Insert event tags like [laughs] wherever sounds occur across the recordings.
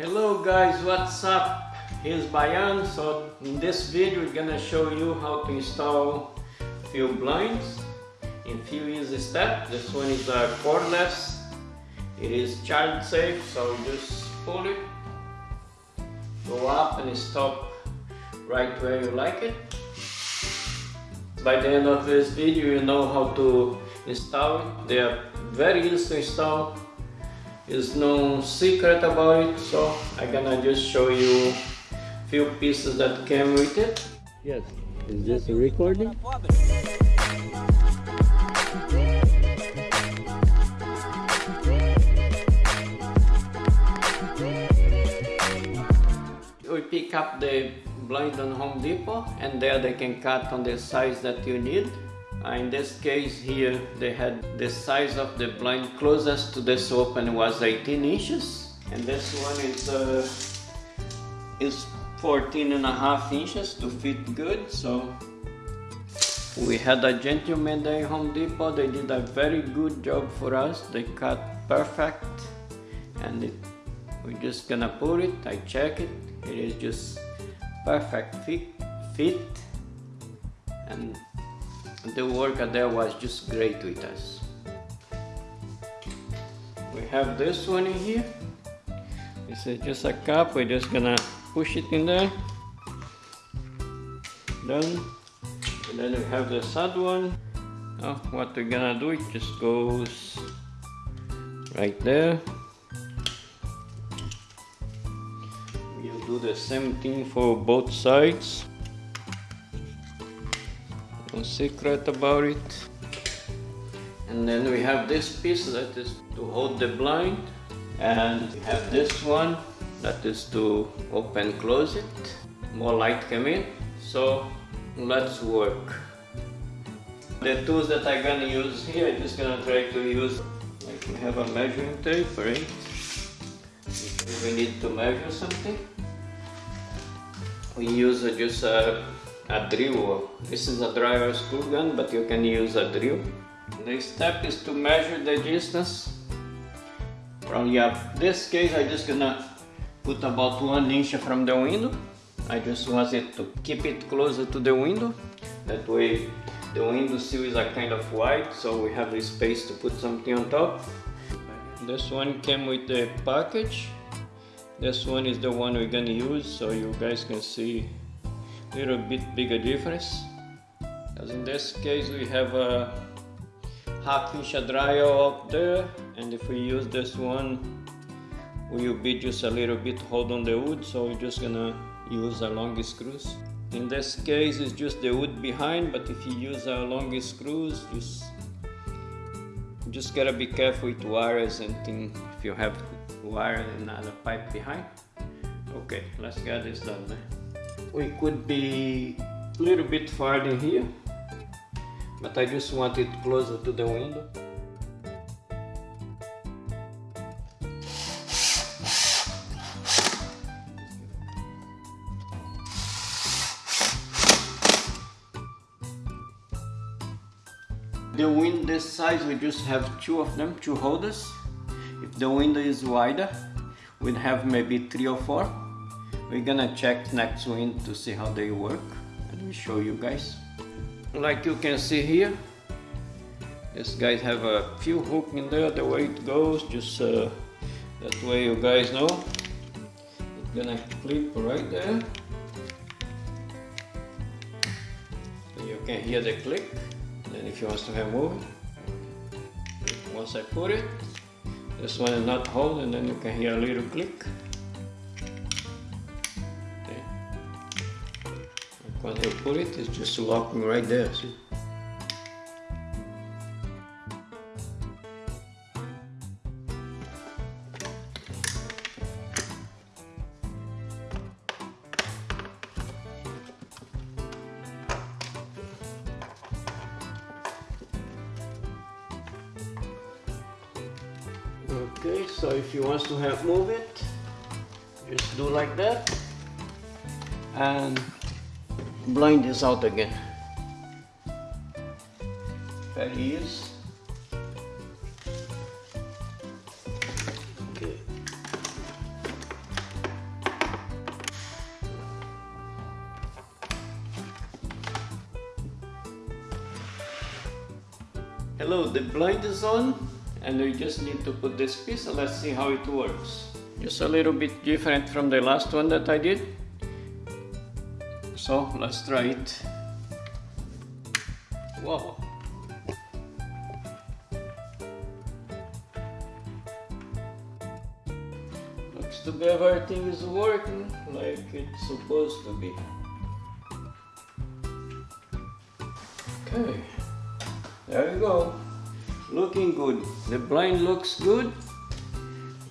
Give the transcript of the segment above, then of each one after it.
Hello guys, what's up? Here's Bayan. So in this video we're gonna show you how to install few blinds in few easy steps. This one is a cordless. It is child safe, so just pull it, go up and stop right where you like it. By the end of this video you know how to install it. They are very easy to install is no secret about it so I'm gonna just show you a few pieces that came with it. Yes. Is this a recording? We pick up the blind on Home Depot and there they can cut on the size that you need uh, in this case here they had the size of the blind closest to this open was 18 inches. And this one is uh, is 14 and a half inches to fit good. So we had a gentleman there in Home Depot. They did a very good job for us. They cut perfect. And it, we're just gonna put it. I check it. It is just perfect fit fit. And the worker there was just great with us. We have this one in here. This is just a cup, we're just gonna push it in there. Done. And then we have the sad one. Oh, what we're gonna do, it just goes right there. We'll do the same thing for both sides secret about it. And then we have this piece that is to hold the blind and we have this one that is to open close it. More light come in. So let's work. The tools that I'm gonna use here I'm just gonna try to use like we have a measuring tape right? If we need to measure something. We use just a a drill. This is a driver screw gun, but you can use a drill. The step is to measure the distance. From yeah, this case, I just gonna put about one inch from the window. I just want it to keep it closer to the window. That way, the window sill is a kind of wide, so we have the space to put something on top. This one came with the package. This one is the one we're gonna use, so you guys can see little bit bigger difference. Because in this case we have a half inch dryer up there and if we use this one we will be just a little bit hold on the wood so we're just gonna use a long screws. In this case it's just the wood behind but if you use a long screws just just gotta be careful with wires and things if you have wire and another pipe behind. Okay let's get this done man we could be a little bit farther here but I just want it closer to the window. The window size we just have two of them two holders. If the window is wider we'd have maybe three or four we're gonna check next wind to see how they work. And we show you guys. Like you can see here these guys have a few hook in there the way it goes just uh, that way you guys know. It's gonna clip right there. You can hear the click. Then if you want to remove it once I put it this one is not holding then you can hear a little click When you put it, it's just locking right there, see? Okay, so if you want to have move it, just do like that and Blind this out again. Paris. Okay. Hello, the blind is on and we just need to put this piece. Let's see how it works. Just a little bit different from the last one that I did. So let's try it. Wow. Looks to be everything is working like it's supposed to be. Okay, there we go. Looking good. The blind looks good.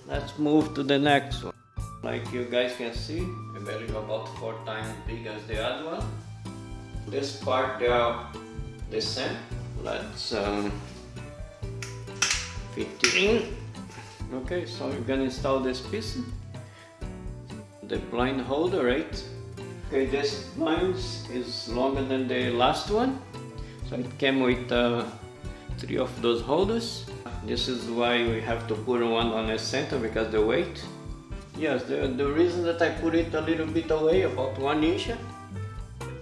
Let's move to the next one. Like you guys can see, believe about four times big as the other one. This part they are the same. Let's um, fit it in. Okay, so we're gonna install this piece. The blind holder, right? Okay, this blind is longer than the last one. So it came with uh, three of those holders. This is why we have to put one on the center because the weight. Yes, the, the reason that I put it a little bit away, about one inch,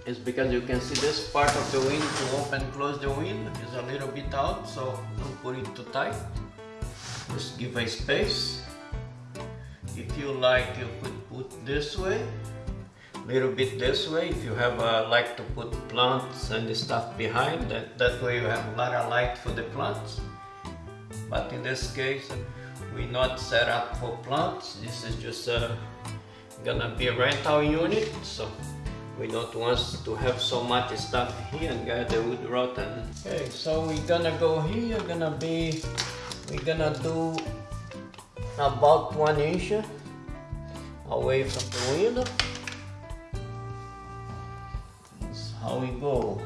is because you can see this part of the wind to open close the wind is a little bit out, so don't put it too tight. Just give a space. If you like, you could put this way, a little bit this way. If you have uh, like to put plants and stuff behind, that, that way you have a lot of light for the plants. But in this case, we not set up for plants. This is just uh, gonna be a rental unit, so we don't want to have so much stuff here and get the wood rotten. Okay, so we're gonna go here, gonna be, we're gonna do about one inch away from the window. That's how we go.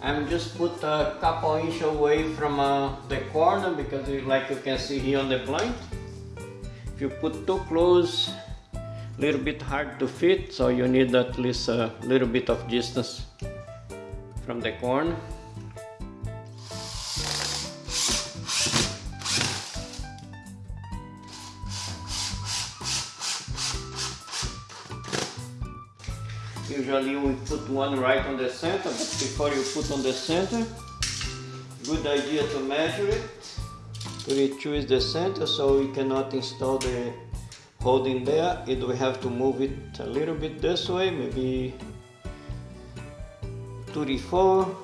I'm just put a couple inch away from uh, the corner because like you can see here on the blind. If you put too close, a little bit hard to fit, so you need at least a little bit of distance from the corner. Usually we put one right on the center, but before you put on the center, good idea to measure it. We choose the center so we cannot install the holding there. It we have to move it a little bit this way, maybe 34,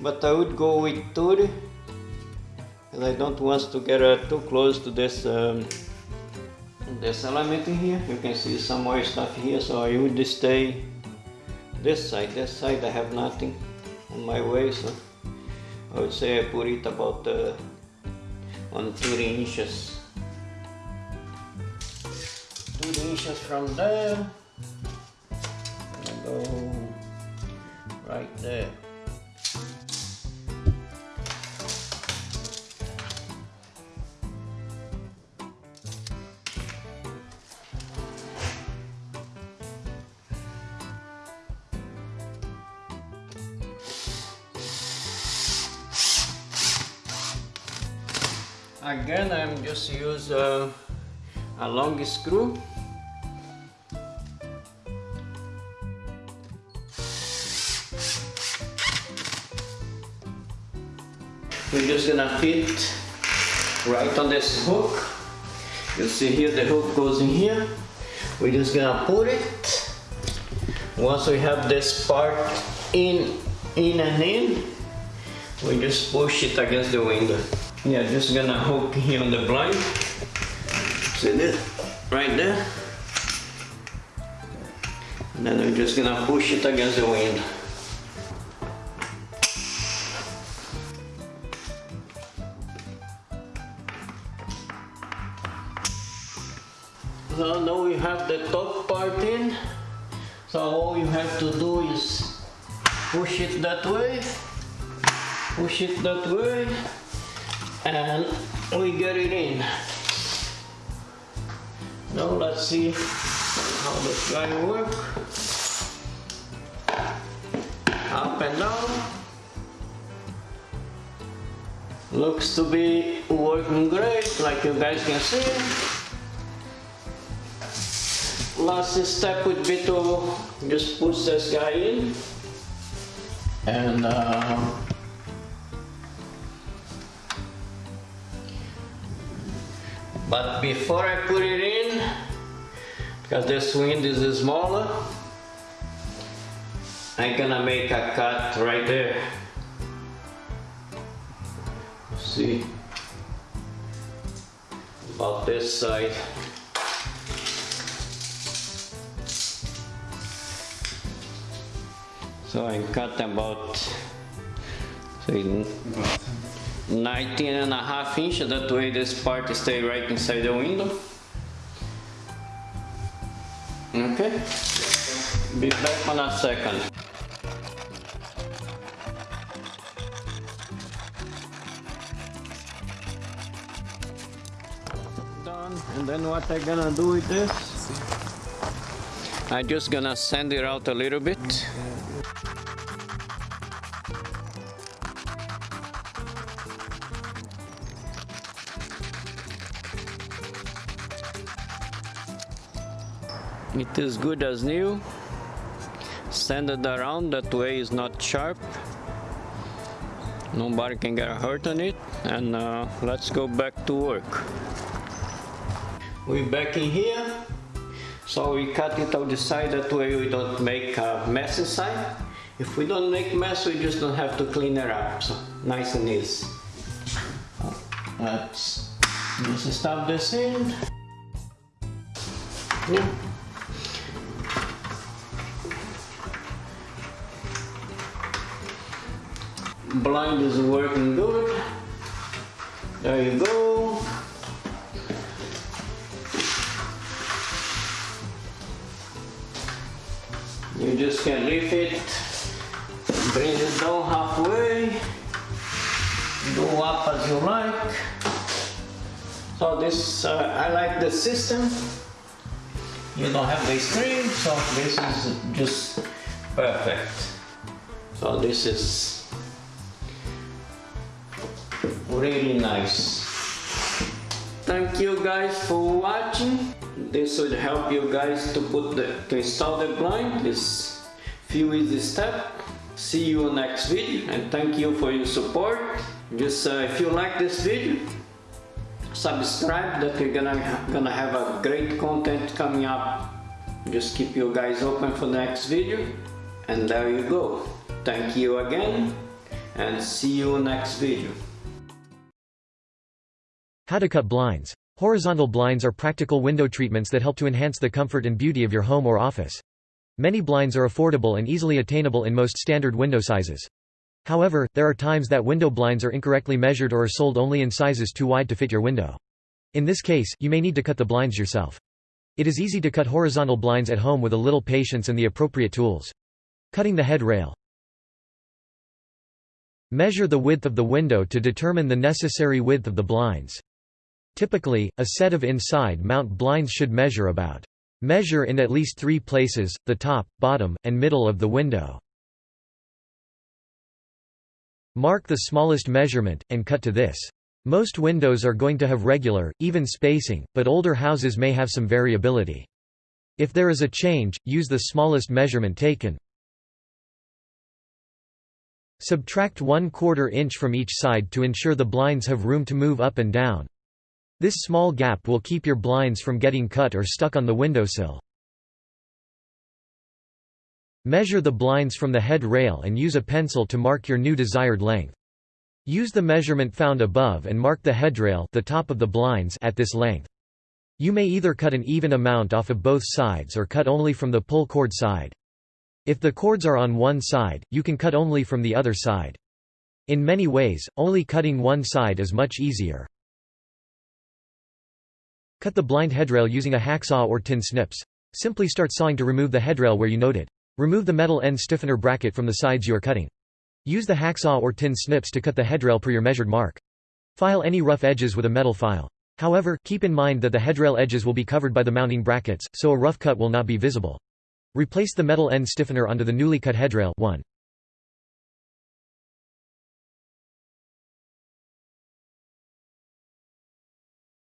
but I would go with 30 and I don't want to get uh, too close to this um, this element here. You can see some more stuff here, so I would stay this side. This side I have nothing on my way, so I would say I put it about uh, on 30 inches. 30 inches from there, go right there. Again, I'm just use uh, a long screw. We're just gonna fit right on this hook. You see here the hook goes in here. We're just gonna put it. Once we have this part in, in and in, we just push it against the window. Yeah, just gonna hook [laughs] here on the blind. See this? Right there. And then we're just gonna push it against the wind. So now we have the top part in. So all you have to do is push it that way, push it that way, and we get it in. Now let's see how this guy work. Up and down. Looks to be working great, like you guys can see. last step would be to just push this guy in and uh, but before I put it in because this wind is smaller I'm gonna make a cut right there. See? About this side. So I cut about say 19 and a half inch that way this part stay right inside the window. Okay? Be back on a second. Done. And then what I'm gonna do with this? I'm just gonna sand it out a little bit It is good as new. Sand it around, that way is not sharp. Nobody can get hurt on it. And uh, let's go back to work. We're back in here. So we cut it on the side, that way we don't make a mess inside. If we don't make mess, we just don't have to clean it up. So nice and easy. Let's just stuff this in. Yeah. Blind is working good. There you go. You just can lift it, bring it down halfway, go up as you like. So this, uh, I like the system. You don't have the string, so this is just perfect. So this is really nice. Thank you guys for watching. This would help you guys to put the to install the blind. This few easy step. See you next video and thank you for your support. Just uh, if you like this video, subscribe that we're gonna gonna have a great content coming up. Just keep you guys open for the next video. And there you go. Thank you again and see you next video. How to cut blinds. Horizontal blinds are practical window treatments that help to enhance the comfort and beauty of your home or office. Many blinds are affordable and easily attainable in most standard window sizes. However, there are times that window blinds are incorrectly measured or are sold only in sizes too wide to fit your window. In this case, you may need to cut the blinds yourself. It is easy to cut horizontal blinds at home with a little patience and the appropriate tools. Cutting the head rail. Measure the width of the window to determine the necessary width of the blinds. Typically, a set of inside mount blinds should measure about. Measure in at least three places, the top, bottom, and middle of the window. Mark the smallest measurement, and cut to this. Most windows are going to have regular, even spacing, but older houses may have some variability. If there is a change, use the smallest measurement taken. Subtract 1 quarter inch from each side to ensure the blinds have room to move up and down. This small gap will keep your blinds from getting cut or stuck on the windowsill. Measure the blinds from the head rail and use a pencil to mark your new desired length. Use the measurement found above and mark the headrail the top of the blinds at this length. You may either cut an even amount off of both sides or cut only from the pull cord side. If the cords are on one side, you can cut only from the other side. In many ways, only cutting one side is much easier. Cut the blind headrail using a hacksaw or tin snips. Simply start sawing to remove the headrail where you noted. Remove the metal end stiffener bracket from the sides you are cutting. Use the hacksaw or tin snips to cut the headrail per your measured mark. File any rough edges with a metal file. However, keep in mind that the headrail edges will be covered by the mounting brackets, so a rough cut will not be visible. Replace the metal end stiffener onto the newly cut headrail 1.